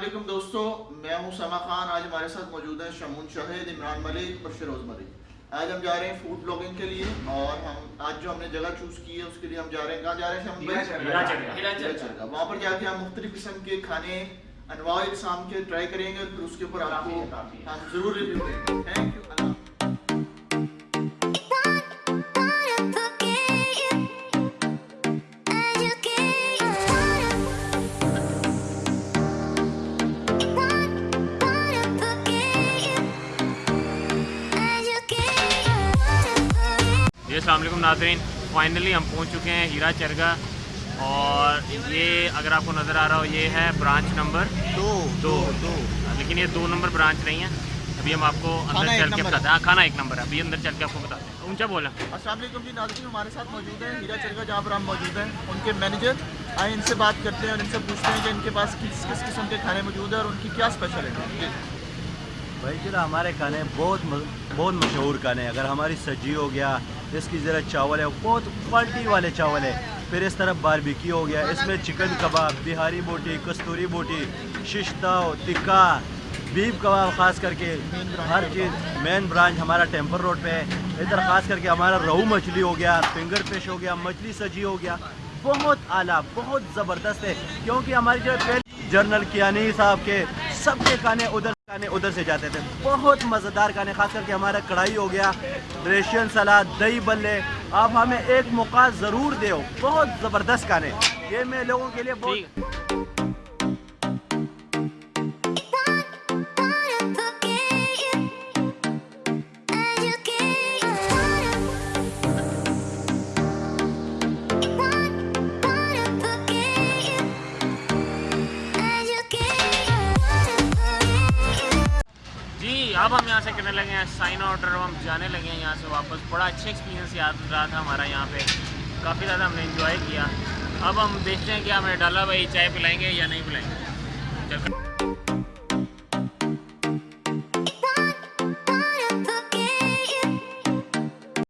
میں ہوں سما خان آج ہمارے ساتھ موجود ہیں شمون شاہد عمران ملک اور شروز ملک۔ آج ہم جا رہے ہیں فوڈ بلاگنگ کے لیے اور ہم آج جو ہم نے جگہ چوز کی ہے اس کے لیے ہم جا رہے ہیں۔ کہاں جا رہے ہیں ہم۔ وہاں پر جا کے ہم مختلف قسم کے کھانے انواع اقسام کے ٹرائی کریں گے اور پھر اس کے اوپر آپ کو۔ ہم ضرور ریویو دیں گے جی السلام علیکم ناظرین۔ فائنلی ہم پہنچ چکے ہیں ہیرا چرگا۔ اور یہ اگر آپ کو نظر آ رہا ہو یہ ہے برانچ نمبر دو دو۔ دو لیکن یہ دو نمبر برانچ نہیں ہے۔ ابھی ہم آپ کو اندر چل کے بتاتے ہیں کھانا ایک نمبر ہے۔ ابھی اندر چل کے آپ کو بتاتے ہیں اونچا بولا۔ السلام علیکم جی ناظرین ہمارے ساتھ موجود ہیں۔ ہیرا چرگا جہاں پر ہم موجود ہیں ان کے مینیجر آئے ان سے بات کرتے ہیں اور ان سے پوچھتے ہیں کہ ان کے پاس کس کس قسم کے کھانے موجود ہیں اور ان کی کیا اسپیشلٹی ہے۔ جی۔ بھائی چلا ہمارے کھانے بہت بہت مشہور کھانے ہیں۔ اگر ہماری سجی ہو گیا اس کی ذرا چاول ہے، بہت کوالٹی والے چاول ہے پھر اس طرف باربیکی ہو گیا، اس میں چکن کباب، بہاری بوٹی، کستوری بوٹی ششتاؤ ٹکا بیف کباب خاص کر کے۔ ہر چیز مین برانچ ہمارا ٹیمپر روڈ پہ ہے۔ ادھر خاص کر کے ہمارا روہو مچھلی ہو گیا فنگر فش ہو گیا، مچھلی سجی ہو گیا۔ بہت اعلیٰ، بہت زبردست ہے۔ کیونکہ ہماری جو پہلے جنرل کیانی صاحب کے سب کے کھانے ادھر کھانے ادھر سے جاتے تھے۔ بہت مزیدار کھانے خاص کر کے ہمارا کڑھائی ہو گیا ریشن سلاد، دہی بلے۔ آپ ہمیں ایک موقع ضرور دیو۔ بہت زبردست کھانے یہ میں لوگوں کے لیے بہت اب ہم یہاں سے کرنے لگے ہیں سائن آؤٹ ہم جانے لگے ہیں یہاں سے واپس۔ بڑا اچھا ایکسپیرینس یاد رہا تھا ہمارا یہاں پہ۔ کافی زیادہ ہم نے انجوائے کیا۔ اب ہم دیکھتے ہیں کہ ہمیں ڈالا بھائی چائے پلائیں گے یا نہیں پلائیں گے۔